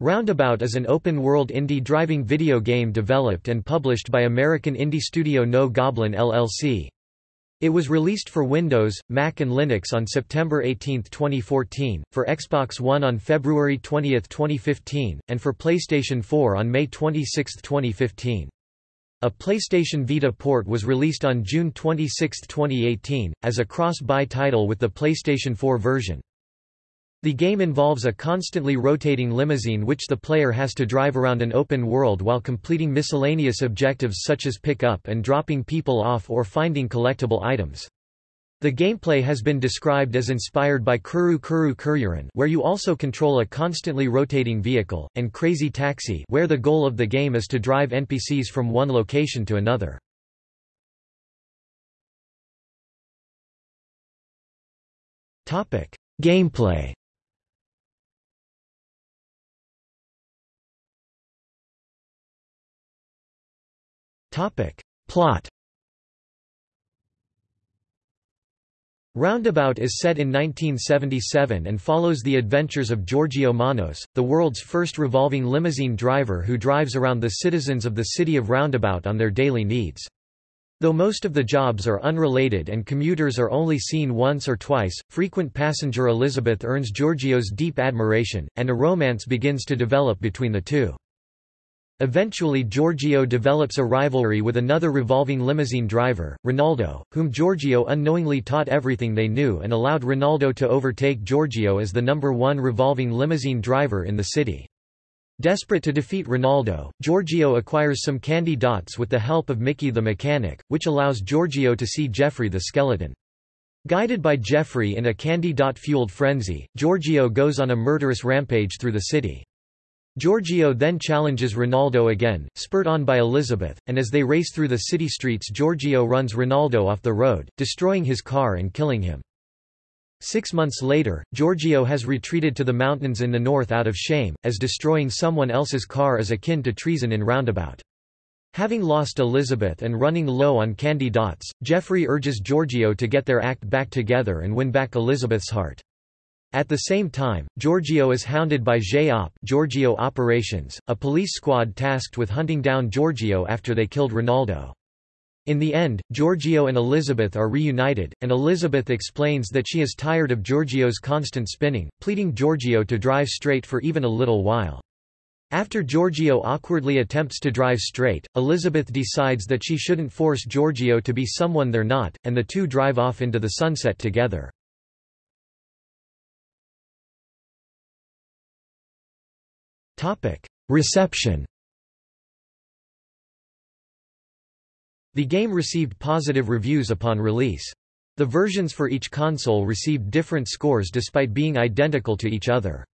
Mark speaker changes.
Speaker 1: Roundabout is an open-world indie driving video game developed and published by American indie studio No Goblin LLC. It was released for Windows, Mac and Linux on September 18, 2014, for Xbox One on February 20, 2015, and for PlayStation 4 on May 26, 2015. A PlayStation Vita port was released on June 26, 2018, as a cross-buy title with the PlayStation 4 version. The game involves a constantly rotating limousine which the player has to drive around an open world while completing miscellaneous objectives such as pick up and dropping people off or finding collectible items. The gameplay has been described as inspired by Kuru Kuru Kururin where you also control a constantly rotating vehicle, and Crazy Taxi where the goal of the game is to drive NPCs from one location to another. Gameplay Plot Roundabout is set in 1977 and follows the adventures of Giorgio Manos, the world's first revolving limousine driver who drives around the citizens of the city of Roundabout on their daily needs. Though most of the jobs are unrelated and commuters are only seen once or twice, frequent passenger Elizabeth earns Giorgio's deep admiration, and a romance begins to develop between the two. Eventually Giorgio develops a rivalry with another revolving limousine driver, Ronaldo, whom Giorgio unknowingly taught everything they knew and allowed Ronaldo to overtake Giorgio as the number one revolving limousine driver in the city. Desperate to defeat Ronaldo, Giorgio acquires some candy dots with the help of Mickey the mechanic, which allows Giorgio to see Jeffrey the skeleton. Guided by Jeffrey in a candy dot-fueled frenzy, Giorgio goes on a murderous rampage through the city. Giorgio then challenges Ronaldo again, spurred on by Elizabeth, and as they race through the city streets Giorgio runs Ronaldo off the road, destroying his car and killing him. Six months later, Giorgio has retreated to the mountains in the north out of shame, as destroying someone else's car is akin to treason in Roundabout. Having lost Elizabeth and running low on candy dots, Jeffrey urges Giorgio to get their act back together and win back Elizabeth's heart. At the same time, Giorgio is hounded by J-Op Giorgio Operations, a police squad tasked with hunting down Giorgio after they killed Ronaldo. In the end, Giorgio and Elizabeth are reunited, and Elizabeth explains that she is tired of Giorgio's constant spinning, pleading Giorgio to drive straight for even a little while. After Giorgio awkwardly attempts to drive straight, Elizabeth decides that she shouldn't force Giorgio to be someone they're not, and the two drive off into the sunset together. Reception The game received positive reviews upon release. The versions for each console received different scores despite being identical to each other.